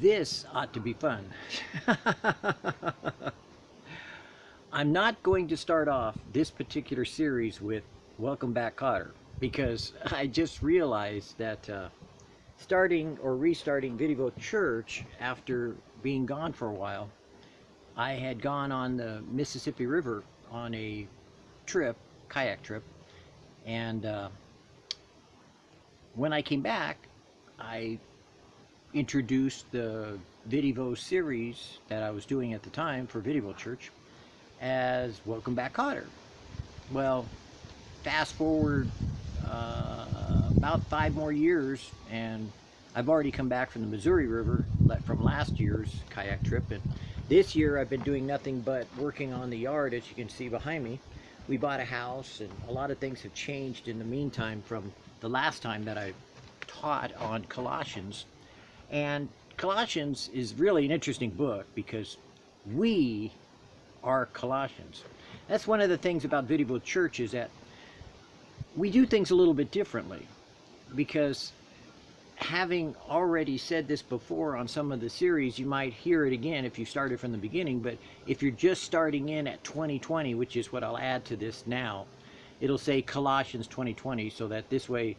This ought to be fun. I'm not going to start off this particular series with Welcome Back Kotter because I just realized that uh, starting or restarting Video Church after being gone for a while, I had gone on the Mississippi River on a trip, kayak trip, and uh, when I came back, I introduced the Video series that I was doing at the time for Video Church as Welcome Back Kotter. Well, fast forward uh, about five more years and I've already come back from the Missouri River from last year's kayak trip and this year I've been doing nothing but working on the yard as you can see behind me. We bought a house and a lot of things have changed in the meantime from the last time that I taught on Colossians and Colossians is really an interesting book because we are Colossians. That's one of the things about Video Church is that we do things a little bit differently because having already said this before on some of the series, you might hear it again if you started from the beginning, but if you're just starting in at 2020, which is what I'll add to this now, it'll say Colossians 2020 so that this way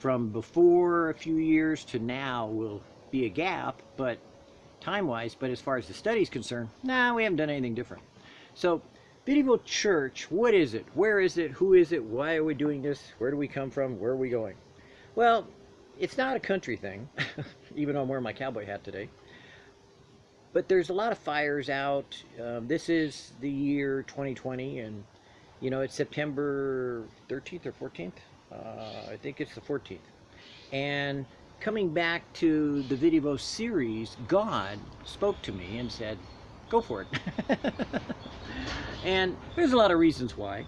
from before a few years to now will be a gap, but time-wise, but as far as the study is concerned, nah, we haven't done anything different. So, Videvo Church, what is it? Where is it? Who is it? Why are we doing this? Where do we come from? Where are we going? Well, it's not a country thing, even though I'm wearing my cowboy hat today. But there's a lot of fires out. Um, this is the year 2020, and you know it's September 13th or 14th. Uh, I think it's the 14th. And coming back to the Video series, God spoke to me and said, go for it. and there's a lot of reasons why.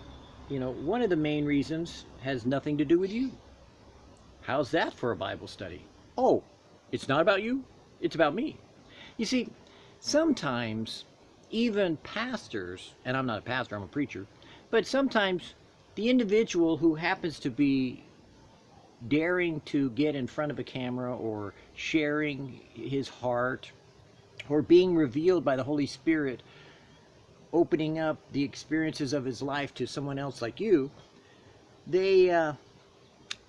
You know, one of the main reasons has nothing to do with you. How's that for a Bible study? Oh, it's not about you, it's about me. You see, sometimes even pastors, and I'm not a pastor, I'm a preacher, but sometimes the individual who happens to be daring to get in front of a camera or sharing his heart or being revealed by the Holy Spirit, opening up the experiences of his life to someone else like you, they uh,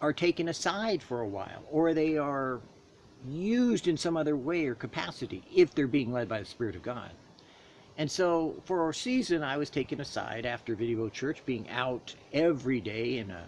are taken aside for a while or they are used in some other way or capacity if they're being led by the Spirit of God. And so for a season, I was taken aside after Video Church, being out every day in a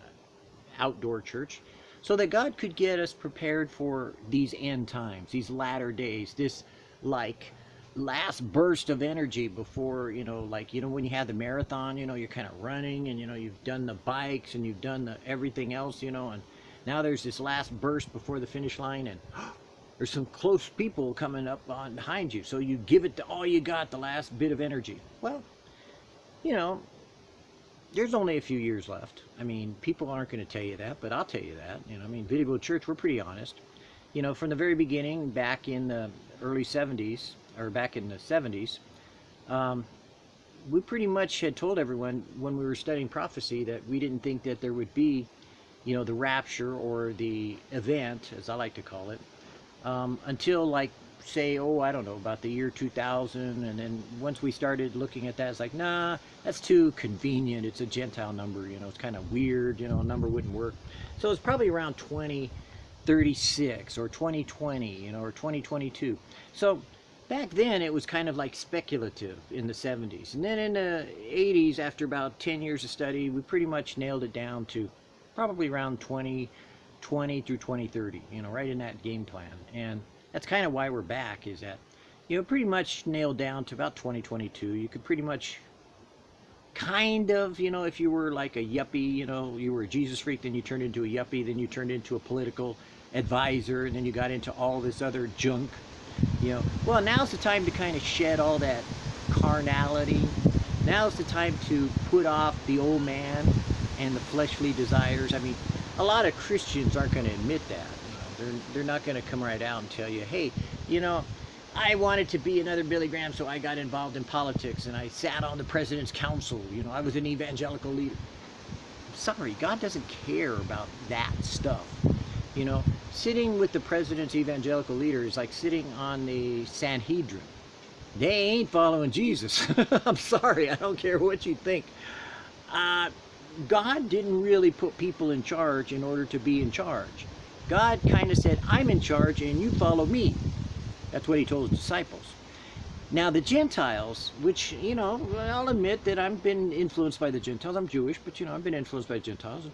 outdoor church so that God could get us prepared for these end times, these latter days, this like last burst of energy before, you know, like, you know, when you have the marathon, you know, you're kind of running and, you know, you've done the bikes and you've done the everything else, you know, and now there's this last burst before the finish line and there's some close people coming up on behind you. So you give it to all you got, the last bit of energy. Well, you know, there's only a few years left. I mean, people aren't going to tell you that, but I'll tell you that. You know, I mean, Video Church, we're pretty honest. You know, from the very beginning, back in the early 70s, or back in the 70s, um, we pretty much had told everyone when we were studying prophecy that we didn't think that there would be, you know, the rapture or the event, as I like to call it, um, until like say, oh, I don't know, about the year 2000. And then once we started looking at that, it's like, nah, that's too convenient. It's a Gentile number, you know, it's kind of weird, you know, a number wouldn't work. So it's probably around 2036 or 2020, you know, or 2022. So back then it was kind of like speculative in the 70s. And then in the 80s, after about 10 years of study, we pretty much nailed it down to probably around 2020 through 2030, you know, right in that game plan. And that's kind of why we're back is that you know pretty much nailed down to about 2022 you could pretty much kind of you know if you were like a yuppie you know you were a jesus freak then you turned into a yuppie then you turned into a political advisor and then you got into all this other junk you know. Well now's the time to kind of shed all that carnality. Now's the time to put off the old man and the fleshly desires. I mean a lot of christians aren't going to admit that they're, they're not going to come right out and tell you, hey, you know, I wanted to be another Billy Graham, so I got involved in politics and I sat on the president's council. You know, I was an evangelical leader. I'm Sorry, God doesn't care about that stuff. You know, sitting with the president's evangelical leaders is like sitting on the Sanhedrin. They ain't following Jesus. I'm sorry, I don't care what you think. Uh, God didn't really put people in charge in order to be in charge. God kind of said, I'm in charge and you follow me. That's what he told his disciples. Now the Gentiles, which, you know, I'll admit that I've been influenced by the Gentiles. I'm Jewish, but, you know, I've been influenced by Gentiles.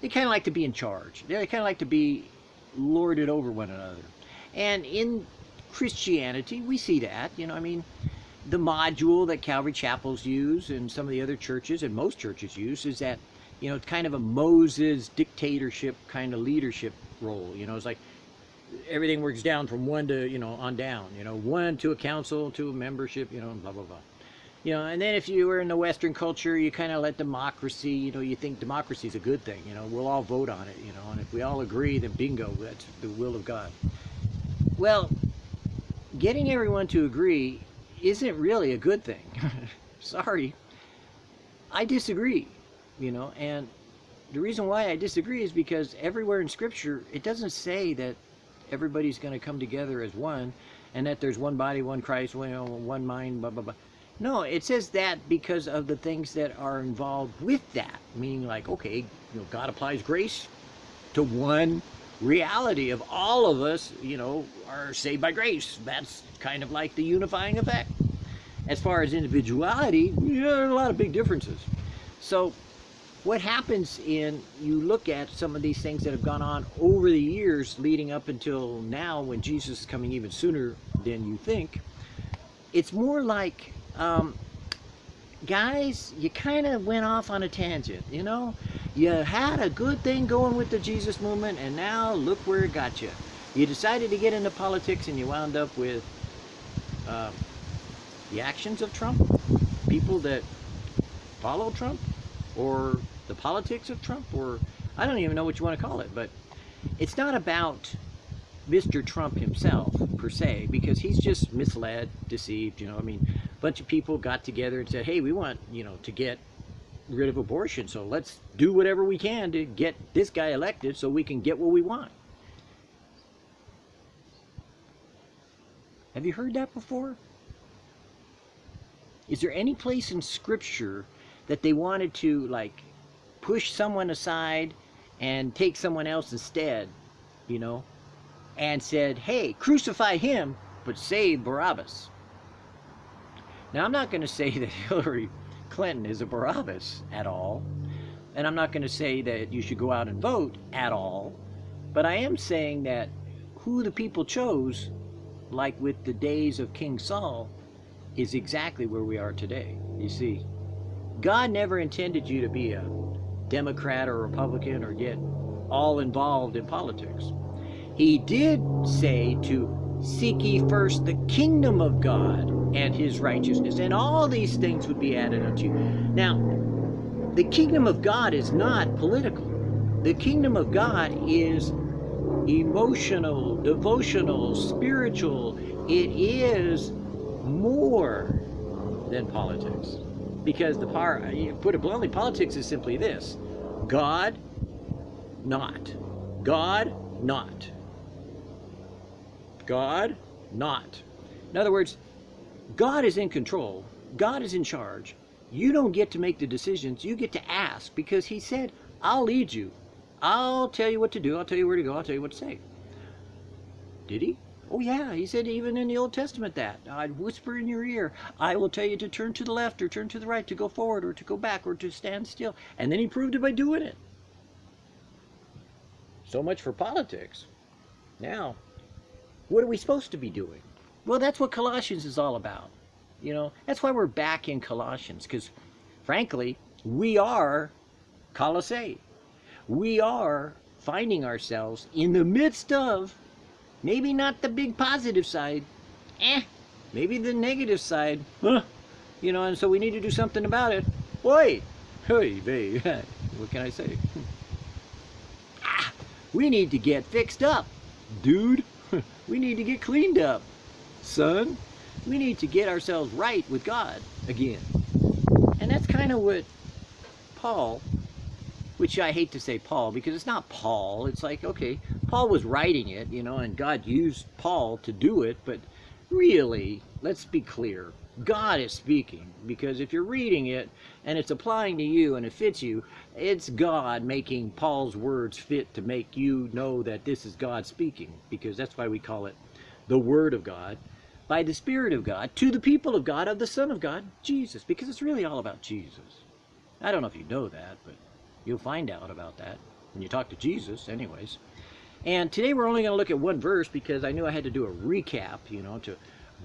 They kind of like to be in charge. They kind of like to be lorded over one another. And in Christianity, we see that, you know, I mean, the module that Calvary Chapels use and some of the other churches and most churches use is that, you know, it's kind of a Moses dictatorship kind of leadership role. You know, it's like everything works down from one to, you know, on down. You know, one to a council, to a membership, you know, blah, blah, blah. You know, and then if you were in the Western culture, you kind of let democracy, you know, you think democracy is a good thing. You know, we'll all vote on it, you know, and if we all agree, then bingo, that's the will of God. Well, getting everyone to agree isn't really a good thing. Sorry. I disagree, you know, and the reason why I disagree is because everywhere in Scripture, it doesn't say that everybody's going to come together as one and that there's one body, one Christ, one, one mind, blah, blah, blah. No, it says that because of the things that are involved with that. Meaning like, okay, you know, God applies grace to one reality of all of us, you know, are saved by grace. That's kind of like the unifying effect. As far as individuality, yeah, there are a lot of big differences. So what happens in, you look at some of these things that have gone on over the years leading up until now when Jesus is coming even sooner than you think, it's more like, um, guys, you kind of went off on a tangent, you know? You had a good thing going with the Jesus movement and now look where it got you. You decided to get into politics and you wound up with uh, the actions of Trump, people that follow Trump, or the politics of Trump, or I don't even know what you want to call it, but it's not about Mr. Trump himself, per se, because he's just misled, deceived, you know, I mean, a bunch of people got together and said, hey, we want, you know, to get rid of abortion, so let's do whatever we can to get this guy elected so we can get what we want. Have you heard that before? Is there any place in Scripture that they wanted to, like, push someone aside and take someone else instead, you know, and said, hey, crucify him, but save Barabbas? Now, I'm not going to say that Hillary Clinton is a Barabbas at all, and I'm not going to say that you should go out and vote at all, but I am saying that who the people chose like with the days of King Saul, is exactly where we are today. You see, God never intended you to be a Democrat or Republican or get all involved in politics. He did say to seek ye first the kingdom of God and his righteousness, and all these things would be added unto you. Now, the kingdom of God is not political. The kingdom of God is emotional, devotional, spiritual. It is more than politics. Because the power, put it bluntly, politics is simply this. God, not. God, not. God, not. In other words, God is in control. God is in charge. You don't get to make the decisions. You get to ask because he said, I'll lead you. I'll tell you what to do. I'll tell you where to go. I'll tell you what to say. Did he? Oh yeah, he said even in the Old Testament that. I'd whisper in your ear. I will tell you to turn to the left or turn to the right, to go forward or to go back or to stand still. And then he proved it by doing it. So much for politics. Now, what are we supposed to be doing? Well, that's what Colossians is all about. You know, that's why we're back in Colossians, because frankly, we are Colossae we are finding ourselves in the midst of maybe not the big positive side, eh, maybe the negative side, huh, you know, and so we need to do something about it. Boy, hey, babe, what can I say? ah, we need to get fixed up, dude. we need to get cleaned up, son. We need to get ourselves right with God again. And that's kind of what Paul which I hate to say Paul because it's not Paul. It's like, okay, Paul was writing it, you know, and God used Paul to do it, but really, let's be clear. God is speaking because if you're reading it and it's applying to you and it fits you, it's God making Paul's words fit to make you know that this is God speaking because that's why we call it the Word of God by the Spirit of God to the people of God of the Son of God, Jesus, because it's really all about Jesus. I don't know if you know that, but you'll find out about that when you talk to Jesus anyways. And today we're only going to look at one verse because I knew I had to do a recap, you know, to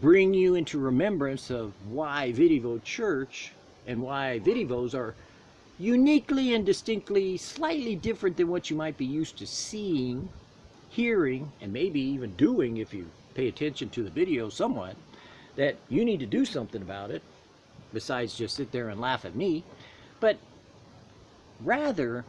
bring you into remembrance of why Videvo Church and why Vidivos are uniquely and distinctly slightly different than what you might be used to seeing, hearing, and maybe even doing if you pay attention to the video somewhat, that you need to do something about it besides just sit there and laugh at me. But rather,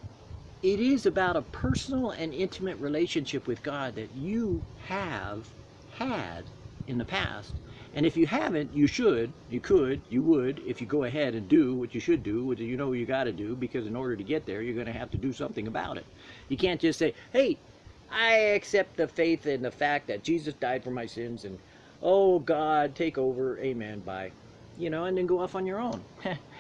it is about a personal and intimate relationship with God that you have had in the past. And if you haven't, you should, you could, you would, if you go ahead and do what you should do, what you know you got to do, because in order to get there, you're going to have to do something about it. You can't just say, hey, I accept the faith and the fact that Jesus died for my sins, and oh, God, take over, amen, bye. You know, and then go off on your own.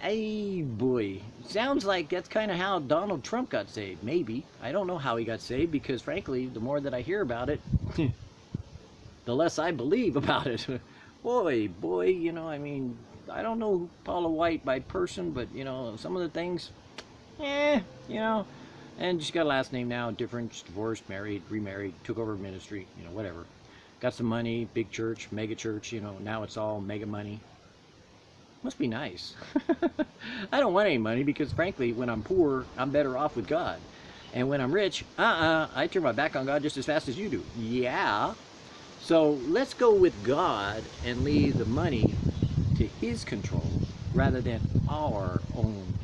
Hey boy, sounds like that's kind of how Donald Trump got saved. Maybe. I don't know how he got saved because frankly, the more that I hear about it, the less I believe about it. boy, boy, you know, I mean, I don't know Paula White by person, but, you know, some of the things, eh, you know, and she's got a last name now, different, divorced, married, remarried, took over ministry, you know, whatever. Got some money, big church, mega church, you know, now it's all mega money. Must be nice. I don't want any money because, frankly, when I'm poor, I'm better off with God. And when I'm rich, uh-uh, I turn my back on God just as fast as you do. Yeah, so let's go with God and leave the money to His control rather than our own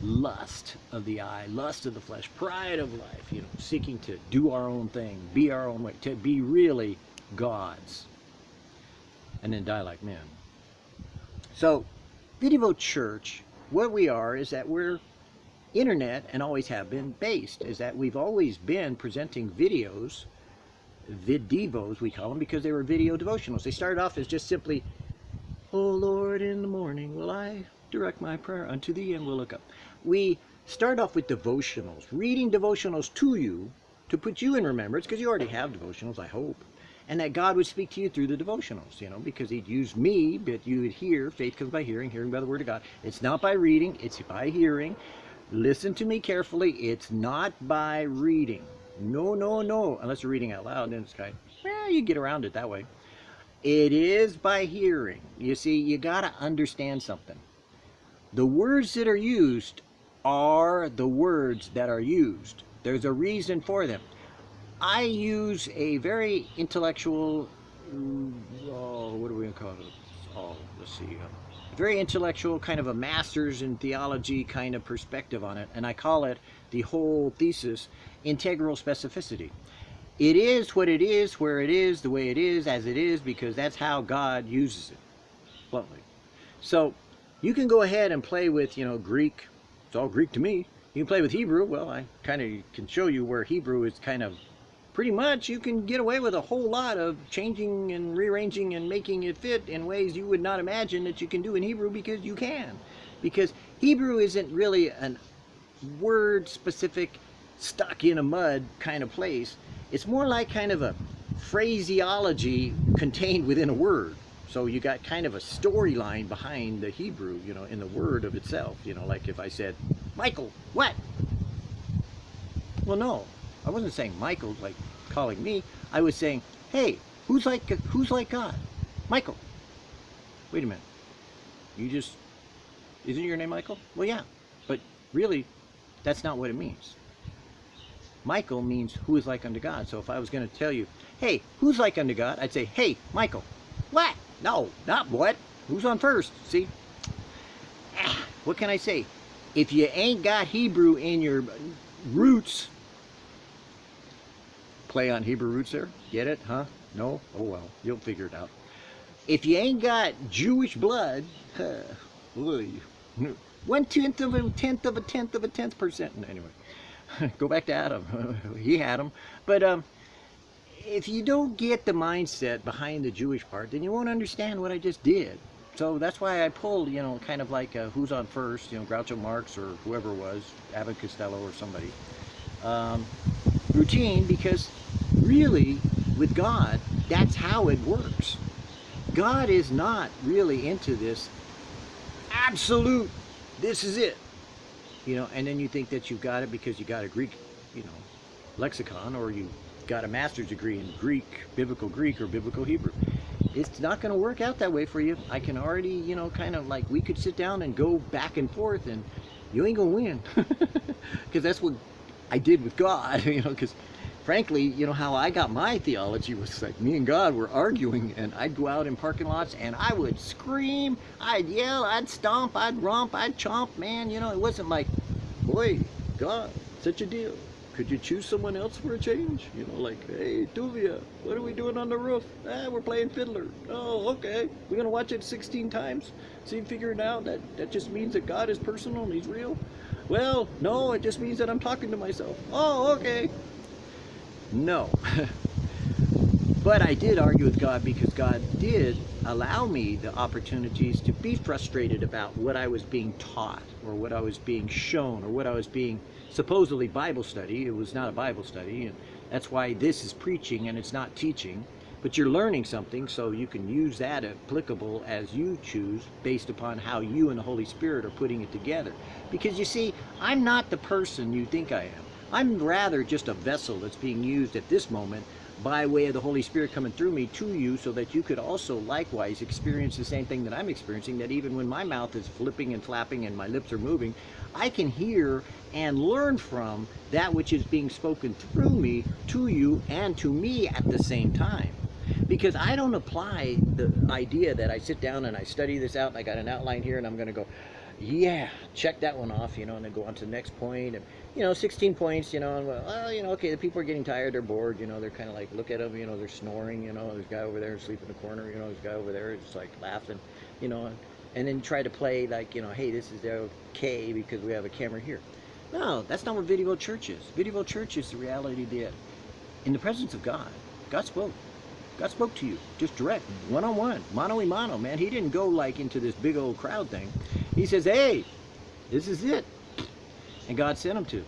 lust of the eye, lust of the flesh, pride of life, you know, seeking to do our own thing, be our own way, to be really God's, and then die like men. So, Videvo Church, what we are is that we're internet and always have been based, is that we've always been presenting videos videvos, we call them, because they were video devotionals. They started off as just simply, Oh Lord, in the morning will I direct my prayer unto thee and will look up. We start off with devotionals, reading devotionals to you to put you in remembrance, because you already have devotionals, I hope. And that God would speak to you through the devotionals, you know, because he'd use me, but you would hear, faith comes by hearing, hearing by the word of God. It's not by reading, it's by hearing. Listen to me carefully, it's not by reading. No, no, no. Unless you're reading out loud, then it's kind of, well, you get around it that way. It is by hearing. You see, you got to understand something. The words that are used are the words that are used. There's a reason for them. I use a very intellectual, oh, what are we call it? Oh, let's see. Uh, very intellectual, kind of a master's in theology kind of perspective on it. And I call it the whole thesis integral specificity. It is what it is, where it is, the way it is, as it is, because that's how God uses it, bluntly. So you can go ahead and play with, you know, Greek. It's all Greek to me. You can play with Hebrew. Well, I kind of can show you where Hebrew is kind of pretty much you can get away with a whole lot of changing and rearranging and making it fit in ways you would not imagine that you can do in Hebrew because you can. Because Hebrew isn't really a word specific stuck in a mud kind of place. It's more like kind of a phraseology contained within a word. So you got kind of a storyline behind the Hebrew, you know, in the word of itself. You know, like if I said, Michael, what? Well, no, I wasn't saying Michael, like calling me. I was saying, hey, who's like, who's like God? Michael. Wait a minute. You just, isn't your name Michael? Well, yeah, but really, that's not what it means. Michael means who is like unto God. So if I was going to tell you, hey, who's like unto God? I'd say, hey, Michael. What? No, not what. Who's on first? See? Ah, what can I say? If you ain't got Hebrew in your roots, play on Hebrew roots there? Get it? Huh? No? Oh well, you'll figure it out. If you ain't got Jewish blood, one tenth of a tenth of a tenth of a tenth percent. Anyway, Go back to Adam. he had them. But um, if you don't get the mindset behind the Jewish part, then you won't understand what I just did. So that's why I pulled, you know, kind of like uh, who's on first, you know, Groucho Marx or whoever it was, Abbott Costello or somebody. Um, routine because really with God, that's how it works. God is not really into this absolute, this is it. You know, and then you think that you've got it because you got a Greek, you know, lexicon or you got a master's degree in Greek, biblical Greek or biblical Hebrew. It's not going to work out that way for you. I can already, you know, kind of like we could sit down and go back and forth and you ain't going to win. Because that's what I did with God, you know, because frankly, you know, how I got my theology was like me and God were arguing and I'd go out in parking lots and I would scream, I'd yell, I'd stomp, I'd romp, I'd chomp, man, you know, it wasn't like, boy, God, such a deal. Could you choose someone else for a change? You know, like, hey, Tuvia, what are we doing on the roof? Ah, we're playing fiddler. Oh, okay. We're going to watch it 16 times. See, figure it out. That, that just means that God is personal and he's real. Well, no, it just means that I'm talking to myself. Oh, okay. No. but I did argue with God because God did allow me the opportunities to be frustrated about what I was being taught or what I was being shown or what I was being supposedly Bible study. It was not a Bible study and that's why this is preaching and it's not teaching. But you're learning something so you can use that applicable as you choose based upon how you and the Holy Spirit are putting it together. Because you see, I'm not the person you think I am. I'm rather just a vessel that's being used at this moment by way of the Holy Spirit coming through me to you so that you could also likewise experience the same thing that I'm experiencing, that even when my mouth is flipping and flapping and my lips are moving, I can hear and learn from that which is being spoken through me to you and to me at the same time. Because I don't apply the idea that I sit down and I study this out and I got an outline here and I'm going to go, yeah, check that one off, you know, and then go on to the next point. And, you know, 16 points, you know, and well, you know, okay, the people are getting tired, they're bored, you know, they're kind of like, look at them, you know, they're snoring, you know, there's a guy over there asleep in the corner, you know, there's a guy over there like laughing, you know, and, and then try to play like, you know, hey, this is okay because we have a camera here. No, that's not what Video Church is. Video Church is the reality that in the presence of God, God spoke. God spoke to you, just direct, one-on-one, mano-y-mano, man. He didn't go like into this big old crowd thing. He says, hey, this is it. And God sent him to.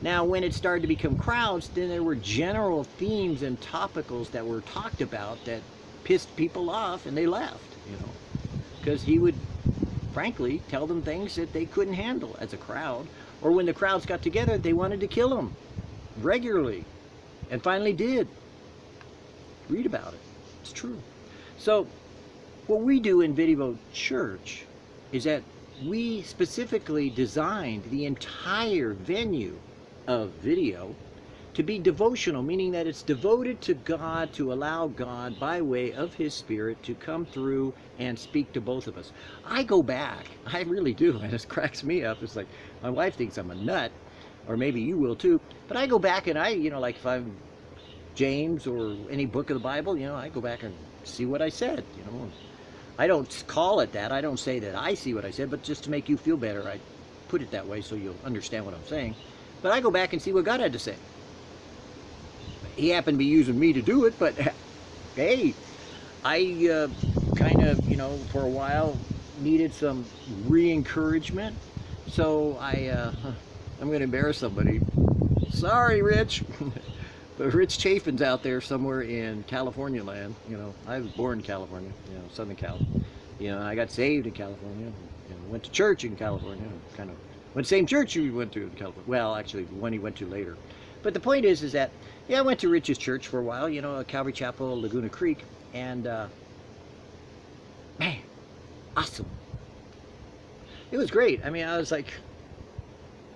Now, when it started to become crowds, then there were general themes and topicals that were talked about that pissed people off and they left, you know. Because he would, frankly, tell them things that they couldn't handle as a crowd. Or when the crowds got together, they wanted to kill him regularly. And finally did. Read about it. It's true. So what we do in Video Church is that we specifically designed the entire venue of video to be devotional, meaning that it's devoted to God to allow God by way of his spirit to come through and speak to both of us. I go back, I really do, and it cracks me up. It's like my wife thinks I'm a nut, or maybe you will too, but I go back and I, you know, like if I'm James or any book of the Bible, you know, I go back and see what I said, you know. I don't call it that. I don't say that I see what I said, but just to make you feel better, I put it that way so you'll understand what I'm saying. But I go back and see what God had to say. He happened to be using me to do it, but hey, I uh, kind of, you know, for a while needed some re-encouragement. So I, uh, I'm going to embarrass somebody. Sorry, Rich. But Rich Chafin's out there somewhere in California land. You know, I was born in California, you know, Southern Cal. You know, I got saved in California. Know, went to church in California. Kind of went the same church you went to in California. Well, actually, the one he went to later. But the point is, is that yeah, I went to Rich's church for a while. You know, Calvary Chapel, Laguna Creek, and uh, man, awesome. It was great. I mean, I was like,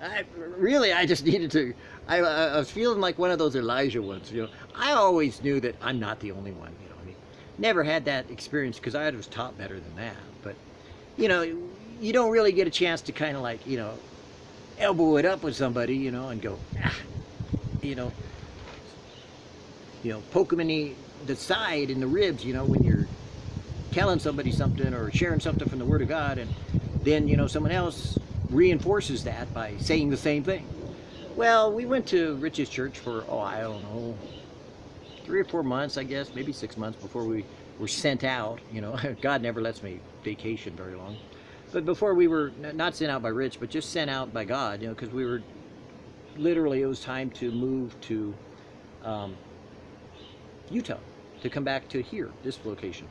I really, I just needed to I, I, was feeling like one of those Elijah ones, you know. I always knew that I'm not the only one, you know. I mean, never had that experience because I was taught better than that. But, you know, you don't really get a chance to kind of like, you know, elbow it up with somebody, you know, and go, ah, you know, you know, poke them in the, the side, in the ribs, you know, when you're telling somebody something or sharing something from the Word of God, and then, you know, someone else reinforces that by saying the same thing. Well, we went to Rich's church for, oh, I don't know, three or four months, I guess, maybe six months before we were sent out. You know, God never lets me vacation very long. But before we were not sent out by Rich, but just sent out by God, you know, because we were literally, it was time to move to um, Utah, to come back to here, this location.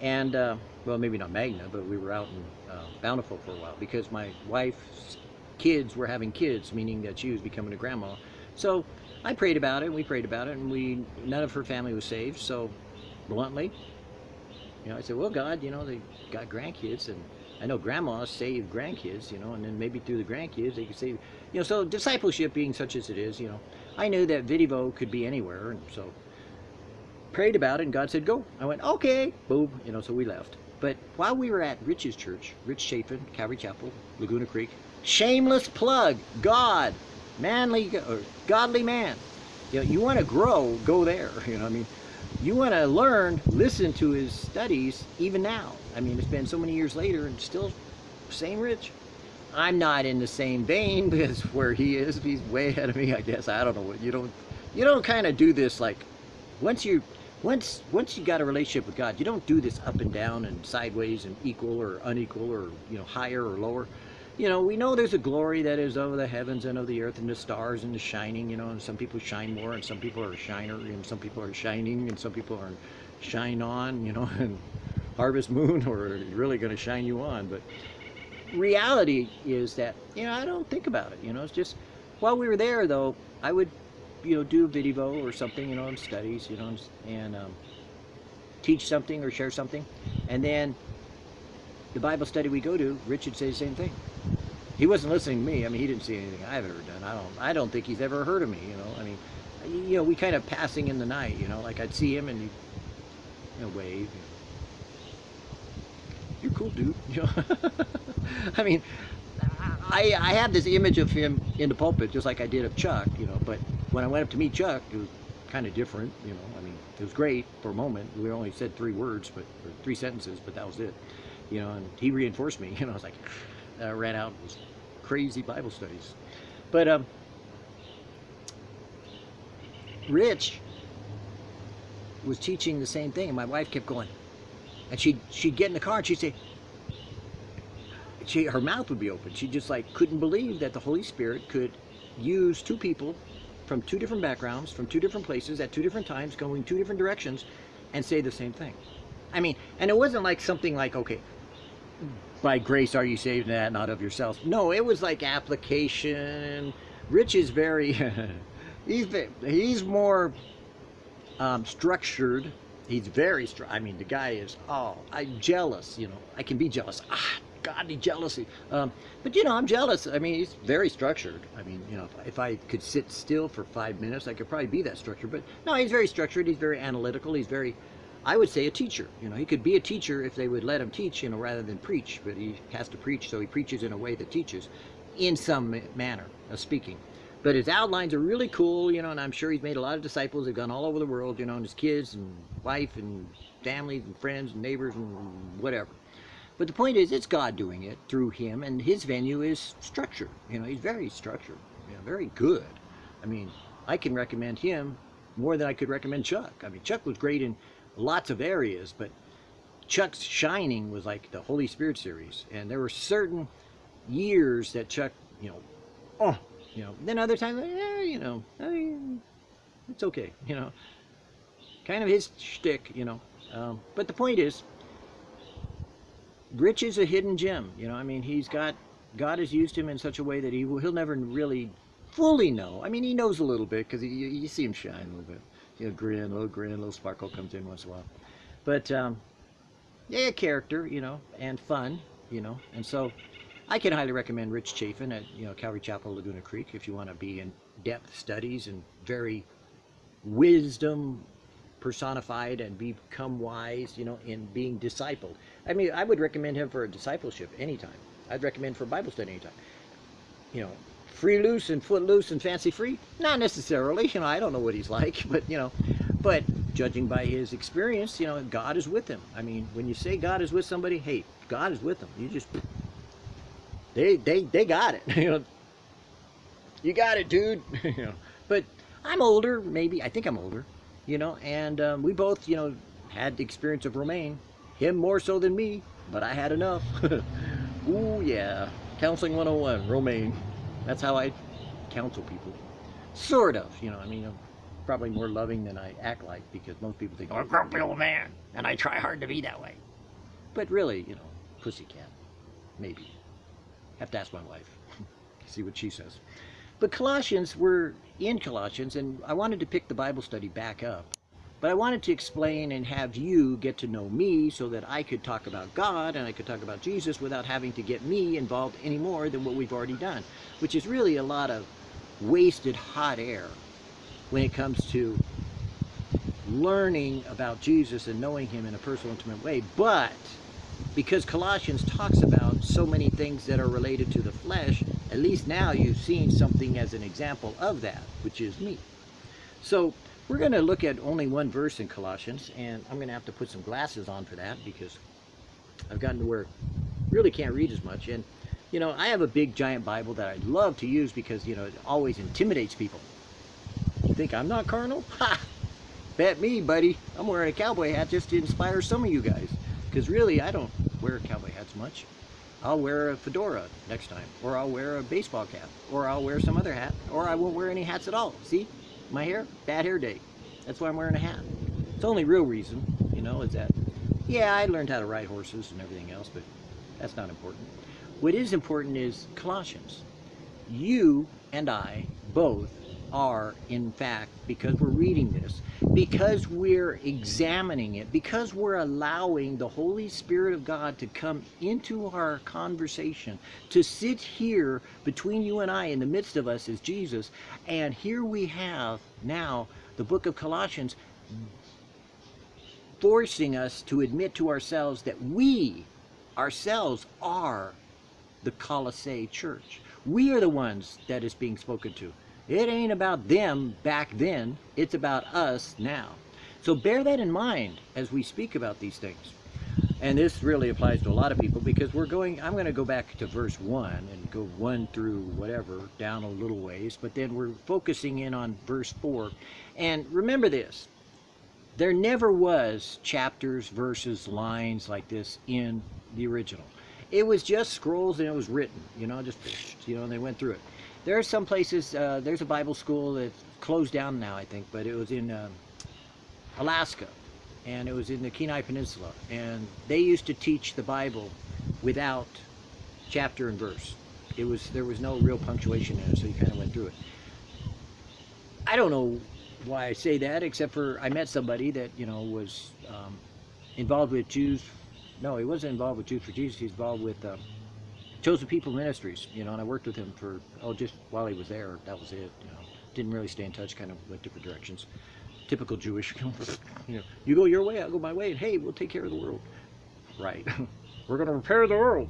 And, uh, well, maybe not Magna, but we were out in uh, Bountiful for a while because my wife's kids were having kids, meaning that she was becoming a grandma. So I prayed about it, and we prayed about it, and we none of her family was saved. So bluntly, you know, I said, well, God, you know, they got grandkids, and I know grandmas save grandkids, you know, and then maybe through the grandkids they could save, you know, so discipleship being such as it is, you know, I knew that Vidivo could be anywhere, and so prayed about it, and God said, go. I went, okay, boom, you know, so we left. But while we were at Rich's church, Rich Chafin, Calvary Chapel, Laguna Creek, shameless plug, God, manly, or godly man. You know, you want to grow, go there, you know, I mean, you want to learn, listen to his studies even now. I mean, it's been so many years later and still same rich. I'm not in the same vein because where he is, he's way ahead of me, I guess. I don't know what you don't you don't kind of do this like once you once once you got a relationship with God, you don't do this up and down and sideways and equal or unequal or you know higher or lower you know, we know there's a glory that is over the heavens and of the earth and the stars and the shining, you know, and some people shine more and some people are shiner and some people are shining and some people are shine on, you know, and harvest moon or really going to shine you on. But reality is that, you know, I don't think about it, you know, it's just, while we were there though, I would, you know, do a video or something, you know, in studies, you know, and um, teach something or share something. And then the Bible study we go to, Richard say the same thing. He wasn't listening to me. I mean, he didn't see anything I've ever done. I don't. I don't think he's ever heard of me. You know. I mean, you know, we kind of passing in the night. You know, like I'd see him and he'd you know, wave. You know, You're cool, dude. You know. I mean, I I had this image of him in the pulpit, just like I did of Chuck. You know, but when I went up to meet Chuck, it was kind of different. You know, I mean, it was great for a moment. We only said three words, but three sentences, but that was it you know, and he reinforced me. You know, I was like, I ran out these crazy Bible studies. But um, Rich was teaching the same thing, and my wife kept going, and she'd she'd get in the car and she'd say, she her mouth would be open. She just like couldn't believe that the Holy Spirit could use two people from two different backgrounds, from two different places, at two different times, going two different directions, and say the same thing. I mean, and it wasn't like something like, okay, by grace are you saved, that not of yourselves. No, it was like application. Rich is very, he's he's more um, structured. He's very, I mean, the guy is, oh, I'm jealous, you know, I can be jealous. Ah, godly jealousy. Um, but, you know, I'm jealous. I mean, he's very structured. I mean, you know, if, if I could sit still for five minutes, I could probably be that structured. But, no, he's very structured. He's very analytical. He's very, I would say a teacher. You know, he could be a teacher if they would let him teach, you know, rather than preach. But he has to preach, so he preaches in a way that teaches, in some manner of speaking. But his outlines are really cool, you know, and I'm sure he's made a lot of disciples. They've gone all over the world, you know, and his kids and wife and families and friends and neighbors and whatever. But the point is, it's God doing it through him, and his venue is structured. You know, he's very structured, you know, very good. I mean, I can recommend him more than I could recommend Chuck. I mean, Chuck was great in lots of areas, but Chuck's Shining was like the Holy Spirit series. And there were certain years that Chuck, you know, oh, you know, then other times, eh, you know, I mean, it's okay, you know. Kind of his shtick, you know. Um, but the point is, Rich is a hidden gem, you know. I mean, he's got, God has used him in such a way that he he'll never really fully know. I mean, he knows a little bit because you, you see him shine a little bit you know, grin, a little grin, a little sparkle comes in once in a while. But um, yeah, character, you know, and fun, you know, and so I can highly recommend Rich Chafin at you know Calvary Chapel, Laguna Creek, if you want to be in depth studies and very wisdom personified and become wise, you know, in being discipled. I mean, I would recommend him for a discipleship anytime. I'd recommend for Bible study anytime. You know, free loose and foot loose and fancy free? Not necessarily. You know, I don't know what he's like, but you know, but judging by his experience, you know, God is with him. I mean, when you say God is with somebody, hey, God is with them. You just they they they got it. you know, you got it, dude. you know, but I'm older, maybe. I think I'm older, you know, and um, we both, you know, had the experience of Romaine. Him more so than me, but I had enough. Ooh, yeah. Counseling 101, Romaine. That's how I counsel people. Sort of, you know, I mean, I'm probably more loving than I act like because most people think, oh, I'm a grumpy old man, and I try hard to be that way. But really, you know, pussycat. Maybe. Have to ask my wife. See what she says. But Colossians, we're in Colossians, and I wanted to pick the Bible study back up. But I wanted to explain and have you get to know me so that I could talk about God and I could talk about Jesus without having to get me involved any more than what we've already done, which is really a lot of wasted hot air when it comes to learning about Jesus and knowing him in a personal, intimate way. But because Colossians talks about so many things that are related to the flesh, at least now you've seen something as an example of that, which is me. So we're going to look at only one verse in Colossians, and I'm going to have to put some glasses on for that because I've gotten to where I really can't read as much. And, you know, I have a big giant Bible that I love to use because, you know, it always intimidates people. You think I'm not carnal? Ha! Bet me, buddy. I'm wearing a cowboy hat just to inspire some of you guys. Because really, I don't wear cowboy hats much. I'll wear a fedora next time. Or I'll wear a baseball cap. Or I'll wear some other hat. Or I won't wear any hats at all. See? My hair? Bad hair day. That's why I'm wearing a hat. It's the only real reason, you know, is that, yeah, I learned how to ride horses and everything else, but that's not important. What is important is Colossians. You and I both are, in fact, because we're reading this, because we're examining it, because we're allowing the Holy Spirit of God to come into our conversation, to sit here between you and I, in the midst of us is Jesus, and here we have now the book of Colossians forcing us to admit to ourselves that we ourselves are the Colossae church. We are the ones that is being spoken to. It ain't about them back then. It's about us now. So bear that in mind as we speak about these things. And this really applies to a lot of people because we're going, I'm going to go back to verse 1 and go 1 through whatever, down a little ways, but then we're focusing in on verse 4. And remember this, there never was chapters, verses, lines like this in the original. It was just scrolls and it was written, you know, just, you know, and they went through it. There are some places, uh, there's a Bible school that's closed down now, I think, but it was in um, Alaska, and it was in the Kenai Peninsula, and they used to teach the Bible without chapter and verse. It was There was no real punctuation in it, so you kind of went through it. I don't know why I say that, except for I met somebody that, you know, was um, involved with Jews. No, he wasn't involved with Jews for Jesus. He's involved with... Um, Chosen People Ministries, you know, and I worked with him for, oh, just while he was there, that was it, you know. Didn't really stay in touch, kind of went different directions. Typical Jewish, you know, you go your way, I'll go my way, and hey, we'll take care of the world. Right. We're going to repair the world.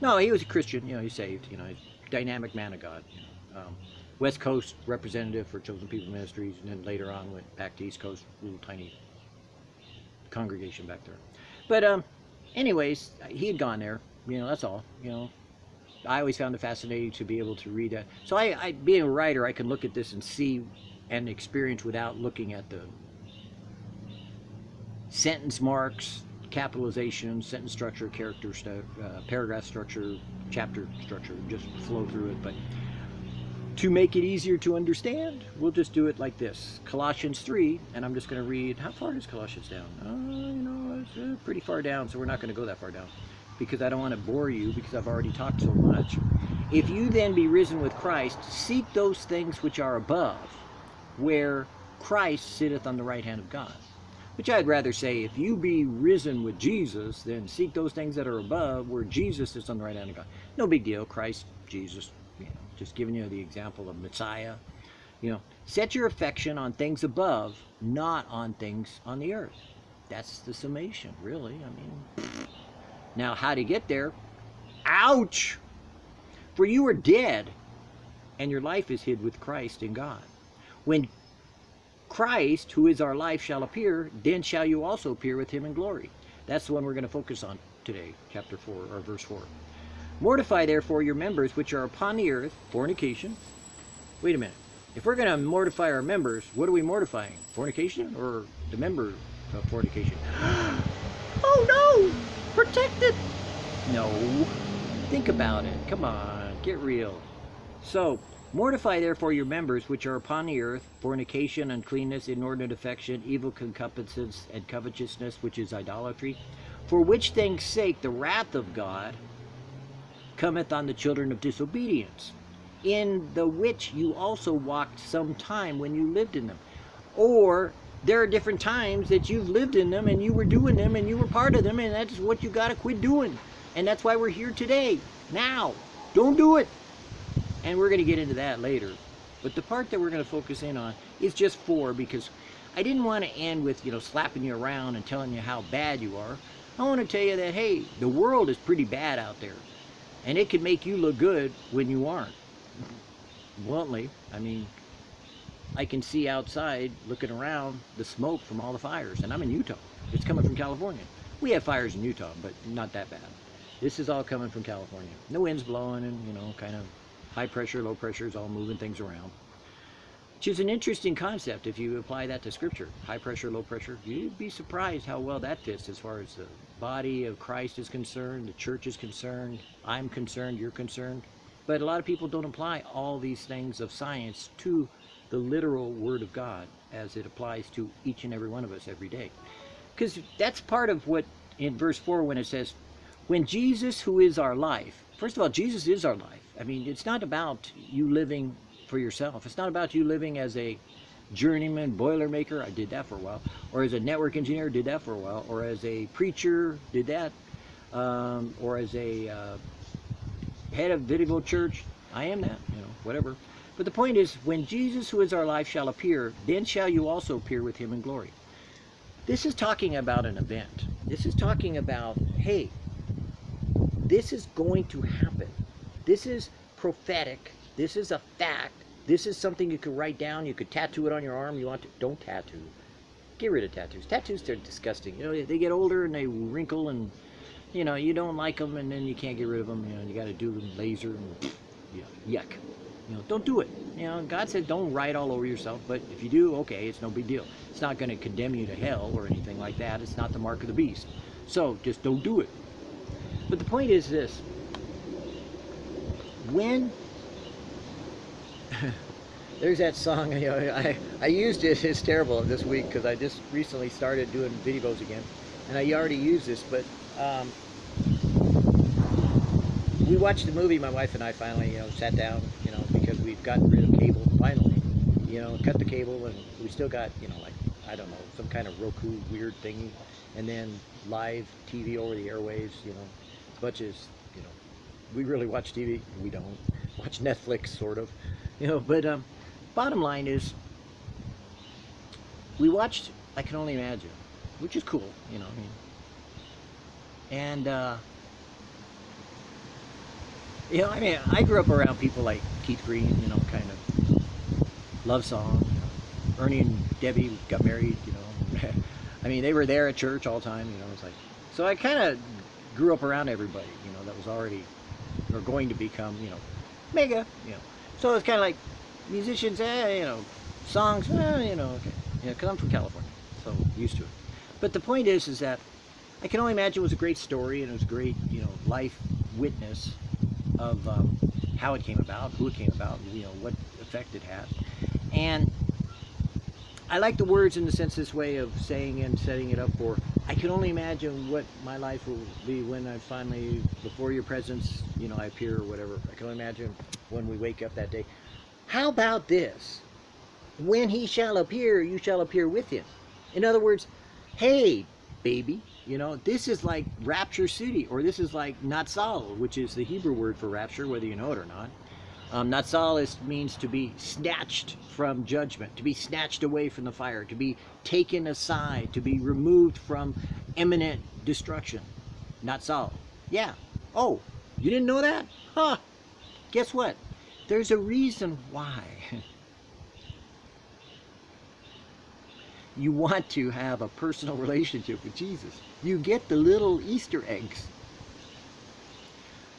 No, he was a Christian, you know, he saved, you know, dynamic man of God. You know. um, West Coast representative for Chosen People Ministries, and then later on went back to East Coast, little tiny congregation back there. But um, anyways, he had gone there, you know, that's all, you know, I always found it fascinating to be able to read that. So I, I, being a writer, I can look at this and see and experience without looking at the sentence marks, capitalization, sentence structure, character, uh, paragraph structure, chapter structure, just flow through it. But to make it easier to understand, we'll just do it like this. Colossians 3, and I'm just going to read, how far is Colossians down? Uh, you know, it's uh, pretty far down, so we're not going to go that far down because I don't want to bore you because I've already talked so much. If you then be risen with Christ, seek those things which are above, where Christ sitteth on the right hand of God. Which I'd rather say, if you be risen with Jesus, then seek those things that are above, where Jesus is on the right hand of God. No big deal, Christ, Jesus, you know, just giving you the example of Messiah. You know, set your affection on things above, not on things on the earth. That's the summation, really. I mean, now, how to get there? Ouch! For you are dead, and your life is hid with Christ in God. When Christ, who is our life, shall appear, then shall you also appear with him in glory. That's the one we're going to focus on today, chapter 4, or verse 4. Mortify therefore your members which are upon the earth, fornication, wait a minute. If we're going to mortify our members, what are we mortifying? Fornication or the member of fornication? oh no! Protected! No. Think about it. Come on, get real. So, mortify therefore your members which are upon the earth, fornication, uncleanness, inordinate affection, evil concupiscence, and covetousness, which is idolatry, for which things sake the wrath of God cometh on the children of disobedience, in the which you also walked some time when you lived in them. Or there are different times that you've lived in them and you were doing them and you were part of them and that's what you got to quit doing. And that's why we're here today. Now, don't do it. And we're going to get into that later. But the part that we're going to focus in on is just four because I didn't want to end with, you know, slapping you around and telling you how bad you are. I want to tell you that, hey, the world is pretty bad out there. And it can make you look good when you aren't. Bluntly, I mean, I can see outside looking around the smoke from all the fires. And I'm in Utah. It's coming from California. We have fires in Utah, but not that bad. This is all coming from California. The wind's blowing and, you know, kind of high pressure, low pressure is all moving things around. Which is an interesting concept if you apply that to scripture. High pressure, low pressure. You'd be surprised how well that fits as far as the body of Christ is concerned, the church is concerned, I'm concerned, you're concerned. But a lot of people don't apply all these things of science to the literal Word of God as it applies to each and every one of us every day. Because that's part of what in verse 4 when it says, when Jesus, who is our life, first of all, Jesus is our life. I mean, it's not about you living for yourself. It's not about you living as a journeyman boilermaker, I did that for a while, or as a network engineer, did that for a while, or as a preacher, did that, um, or as a uh, head of Videvo Church, I am that, you know, whatever. But the point is, when Jesus, who is our life, shall appear, then shall you also appear with him in glory. This is talking about an event. This is talking about, hey, this is going to happen. This is prophetic. This is a fact this is something you could write down. You could tattoo it on your arm. You want to? Don't tattoo. Get rid of tattoos. Tattoos, they're disgusting. You know, they get older and they wrinkle and, you know, you don't like them and then you can't get rid of them. You know, you got to do them laser and, yeah, yuck. You know, don't do it. You know, God said don't write all over yourself, but if you do, okay, it's no big deal. It's not going to condemn you to hell or anything like that. It's not the mark of the beast. So just don't do it. But the point is this. When there's that song, you know, I, I used it, it's terrible this week because I just recently started doing videos again. And I already used this, but um, we watched the movie, my wife and I finally, you know, sat down, we've gotten rid of cable, finally. You know, cut the cable and we still got, you know, like, I don't know, some kind of Roku weird thingy. And then live TV over the airwaves, you know, bunch of, you know, we really watch TV, we don't. Watch Netflix, sort of. You know, but um, bottom line is, we watched I Can Only Imagine, which is cool, you know, I mean. And, uh, you know, I mean, I grew up around people like Keith Green, you know, kind of love song. You know, Ernie and Debbie got married, you know. I mean, they were there at church all the time, you know. It's like, so I kind of grew up around everybody, you know, that was already or going to become, you know, mega, you know. So it's kind of like musicians, eh, you know, songs, eh, you know, okay. Yeah, because I'm from California, so used to it. But the point is, is that I can only imagine it was a great story and it was a great, you know, life witness of um, how it came about, who it came about, you know, what effect it had. And I like the words in the sense this way of saying and setting it up for I can only imagine what my life will be when I finally, before your presence, you know, I appear or whatever. I can only imagine when we wake up that day. How about this? When he shall appear, you shall appear with him. In other words, hey, baby, you know, this is like Rapture City, or this is like Natsal, which is the Hebrew word for rapture, whether you know it or not. Um, Natsalis means to be snatched from judgment, to be snatched away from the fire, to be taken aside, to be removed from imminent destruction. Natsal. Yeah. Oh, you didn't know that? Huh. Guess what? There's a reason why. you want to have a personal relationship with Jesus. You get the little Easter eggs.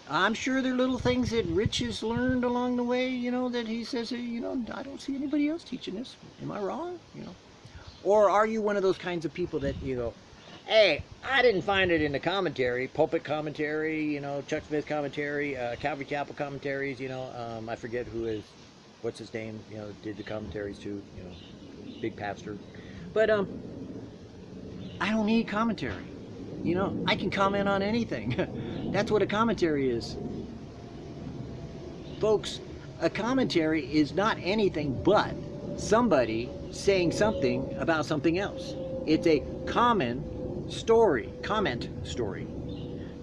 I'm sure there are little things that Rich has learned along the way, you know, that he says, you know, I don't see anybody else teaching this. Am I wrong? You know, or are you one of those kinds of people that you go, hey, I didn't find it in the commentary, pulpit commentary, you know, Chuck Smith commentary, uh, Calvary Chapel commentaries, you know, um, I forget who is, what's his name, you know, did the commentaries too, you know, big pastor. But um, I don't need commentary. You know, I can comment on anything. That's what a commentary is. Folks, a commentary is not anything but somebody saying something about something else. It's a common story, comment story,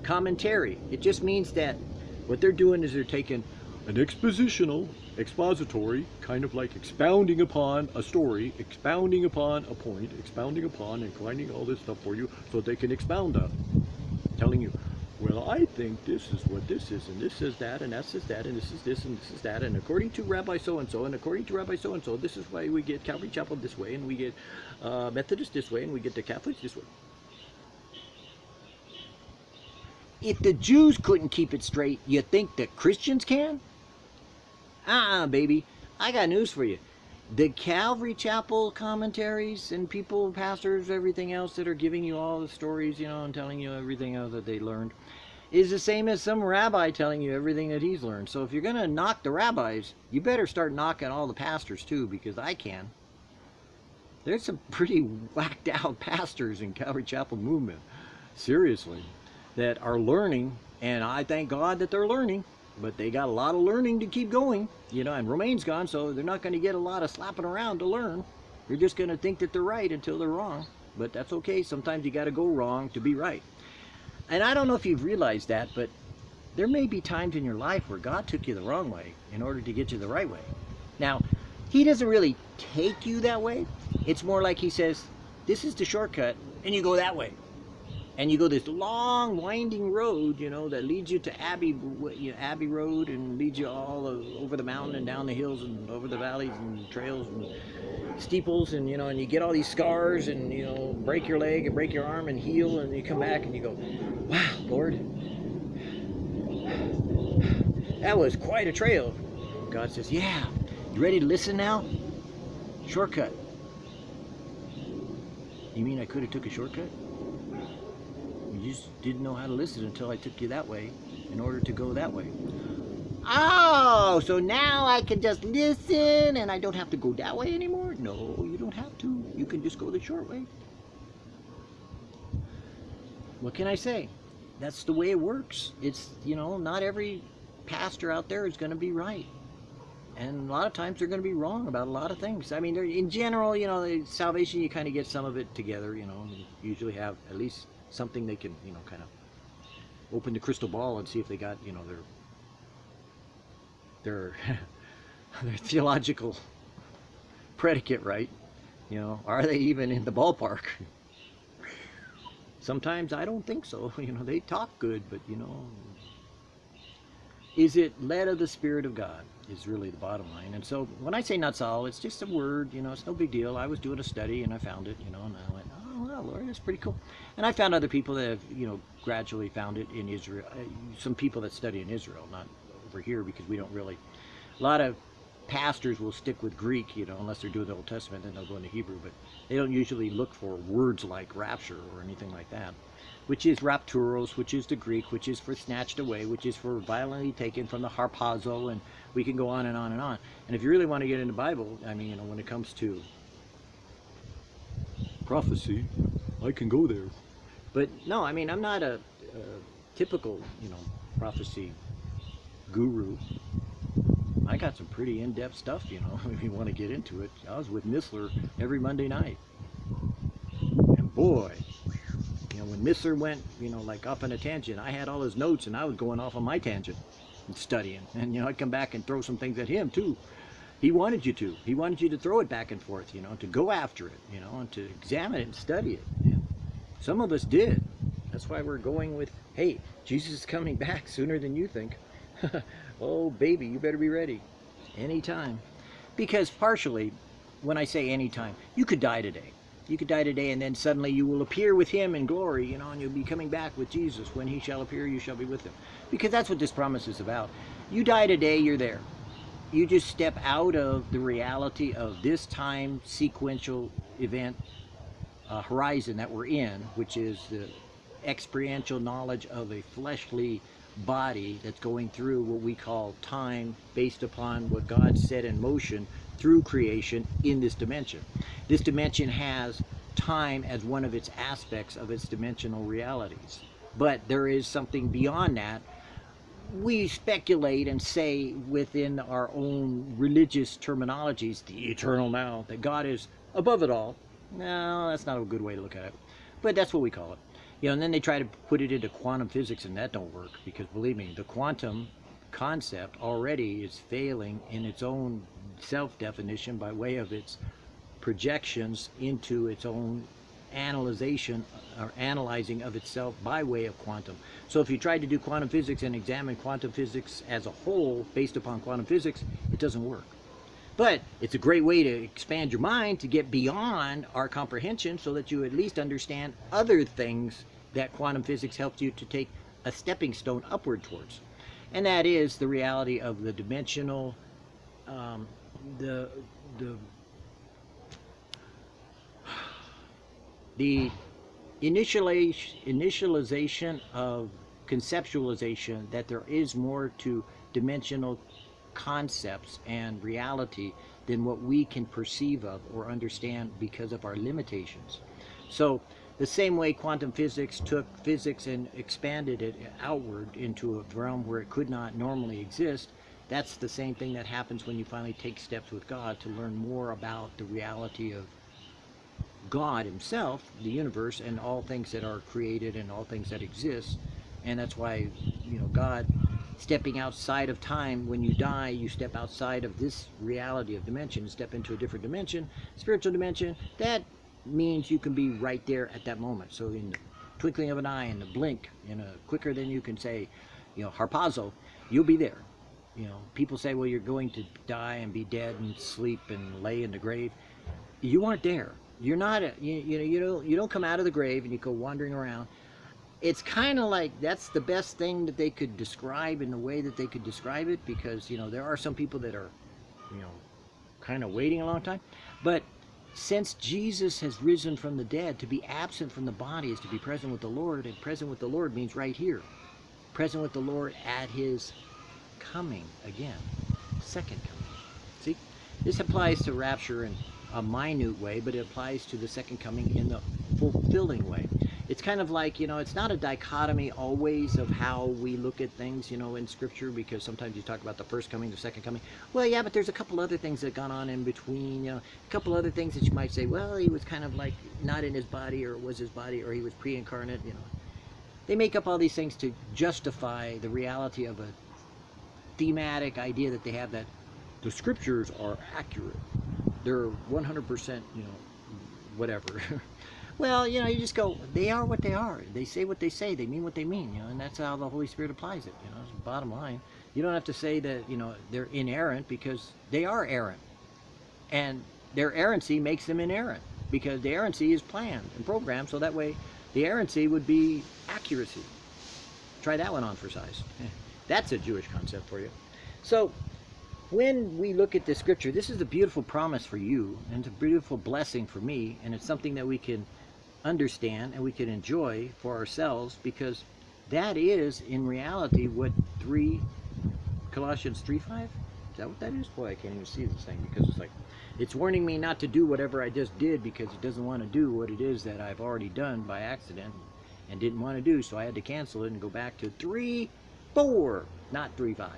commentary. It just means that what they're doing is they're taking an expositional, expository, kind of like expounding upon a story, expounding upon a point, expounding upon and finding all this stuff for you so they can expound on it. telling you, well, I think this is what this is, and this is that, and that is that, and this is this, and this is that, and according to Rabbi so-and-so, and according to Rabbi so-and-so, this is why we get Calvary Chapel this way, and we get uh, Methodist this way, and we get the Catholics this way. If the Jews couldn't keep it straight, you think that Christians can? Uh-uh, baby. I got news for you. The Calvary Chapel commentaries and people, pastors, everything else that are giving you all the stories, you know, and telling you everything else that they learned, is the same as some rabbi telling you everything that he's learned. So if you're going to knock the rabbis, you better start knocking all the pastors too, because I can. There's some pretty whacked out pastors in Calvary Chapel movement, seriously, that are learning, and I thank God that they're learning but they got a lot of learning to keep going, you know, and Romaine's gone, so they're not going to get a lot of slapping around to learn. They're just going to think that they're right until they're wrong. But that's okay. Sometimes you got to go wrong to be right. And I don't know if you've realized that, but there may be times in your life where God took you the wrong way in order to get you the right way. Now, he doesn't really take you that way. It's more like he says, this is the shortcut, and you go that way and you go this long winding road you know that leads you to Abbey you know, Abbey Road and leads you all over the mountain and down the hills and over the valleys and trails and steeples and you know and you get all these scars and you know break your leg and break your arm and heal and you come back and you go wow Lord. That was quite a trail. God says yeah you ready to listen now? Shortcut. You mean I could have took a shortcut you just didn't know how to listen until I took you that way in order to go that way. Oh, so now I can just listen and I don't have to go that way anymore? No, you don't have to. You can just go the short way. What can I say? That's the way it works. It's, you know, not every pastor out there is going to be right. And a lot of times they're going to be wrong about a lot of things. I mean, in general, you know, salvation, you kind of get some of it together, you know. You usually have at least something they can, you know, kind of open the crystal ball and see if they got, you know, their their their theological predicate right. You know, are they even in the ballpark? Sometimes I don't think so. You know, they talk good, but you know, is it led of the Spirit of God is really the bottom line. And so when I say not all, it's just a word, you know, it's no big deal. I was doing a study and I found it, you know, and I went, wow, Lord, that's pretty cool. And I found other people that have, you know, gradually found it in Israel. Uh, some people that study in Israel, not over here, because we don't really. A lot of pastors will stick with Greek, you know, unless they're doing the Old Testament, then they'll go into Hebrew. But they don't usually look for words like rapture or anything like that, which is rapturos, which is the Greek, which is for snatched away, which is for violently taken from the harpazo, and we can go on and on and on. And if you really want to get into the Bible, I mean, you know, when it comes to prophecy, I can go there. But no, I mean, I'm not a, a typical, you know, prophecy guru. I got some pretty in-depth stuff, you know, if you want to get into it. I was with Missler every Monday night. And boy, you know, when Missler went, you know, like off on a tangent, I had all his notes and I was going off on my tangent and studying. And, you know, I'd come back and throw some things at him too. He wanted you to. He wanted you to throw it back and forth, you know, to go after it, you know, and to examine it and study it. And some of us did. That's why we're going with, hey, Jesus is coming back sooner than you think. oh, baby, you better be ready. Anytime. Because partially, when I say anytime, you could die today. You could die today and then suddenly you will appear with him in glory, you know, and you'll be coming back with Jesus. When he shall appear, you shall be with him. Because that's what this promise is about. You die today, you're there. You just step out of the reality of this time sequential event uh, horizon that we're in, which is the experiential knowledge of a fleshly body that's going through what we call time based upon what God set in motion through creation in this dimension. This dimension has time as one of its aspects of its dimensional realities. But there is something beyond that. We speculate and say within our own religious terminologies, the eternal now, that God is above it all. No, that's not a good way to look at it. But that's what we call it. You know, and then they try to put it into quantum physics and that don't work because believe me, the quantum concept already is failing in its own self-definition by way of its projections into its own analyzation or analyzing of itself by way of quantum. So if you try to do quantum physics and examine quantum physics as a whole based upon quantum physics, it doesn't work. But it's a great way to expand your mind to get beyond our comprehension so that you at least understand other things that quantum physics helps you to take a stepping stone upward towards. And that is the reality of the dimensional, um, the, the, the initialization of conceptualization that there is more to dimensional concepts and reality than what we can perceive of or understand because of our limitations. So the same way quantum physics took physics and expanded it outward into a realm where it could not normally exist, that's the same thing that happens when you finally take steps with God to learn more about the reality of God himself, the universe, and all things that are created and all things that exist. And that's why, you know, God stepping outside of time, when you die, you step outside of this reality of dimension, step into a different dimension, spiritual dimension, that means you can be right there at that moment. So in the twinkling of an eye, in the blink, in a quicker than you can say, you know, harpazo, you'll be there. You know, people say, well, you're going to die and be dead and sleep and lay in the grave. You aren't there. You're not, a, you, you know, you don't, you don't come out of the grave and you go wandering around. It's kind of like that's the best thing that they could describe in the way that they could describe it because you know there are some people that are you know kind of waiting a long time. But since Jesus has risen from the dead to be absent from the body is to be present with the Lord and present with the Lord means right here. Present with the Lord at his coming again. Second coming. See? This applies to rapture in a minute way but it applies to the second coming in the fulfilling way it's kind of like, you know, it's not a dichotomy always of how we look at things, you know, in Scripture, because sometimes you talk about the first coming, the second coming. Well, yeah, but there's a couple other things that gone on in between, you know, a couple other things that you might say, well, he was kind of like not in his body, or was his body, or he was pre-incarnate, you know. They make up all these things to justify the reality of a thematic idea that they have that the Scriptures are accurate. They're 100%, you know, whatever. Well, you know, you just go, they are what they are. They say what they say. They mean what they mean, you know, and that's how the Holy Spirit applies it, you know, bottom line. You don't have to say that, you know, they're inerrant because they are errant. And their errancy makes them inerrant because the errancy is planned and programmed so that way the errancy would be accuracy. Try that one on for size. That's a Jewish concept for you. So when we look at the scripture, this is a beautiful promise for you and it's a beautiful blessing for me and it's something that we can understand and we can enjoy for ourselves because that is in reality what 3 Colossians 3 5 is that what that is? Boy I can't even see this thing because it's like it's warning me not to do whatever I just did because it doesn't want to do what it is that I've already done by accident and didn't want to do so I had to cancel it and go back to 3 4 not 3 5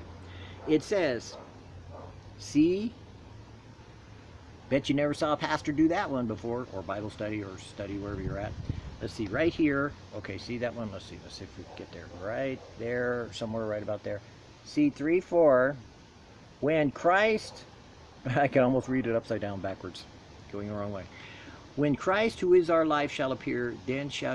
it says see Bet you never saw a pastor do that one before, or Bible study, or study wherever you're at. Let's see, right here. Okay, see that one? Let's see. Let's see if we can get there. Right there, somewhere right about there. See, 3, 4. When Christ, I can almost read it upside down backwards, going the wrong way. When Christ, who is our life, shall appear, then shall you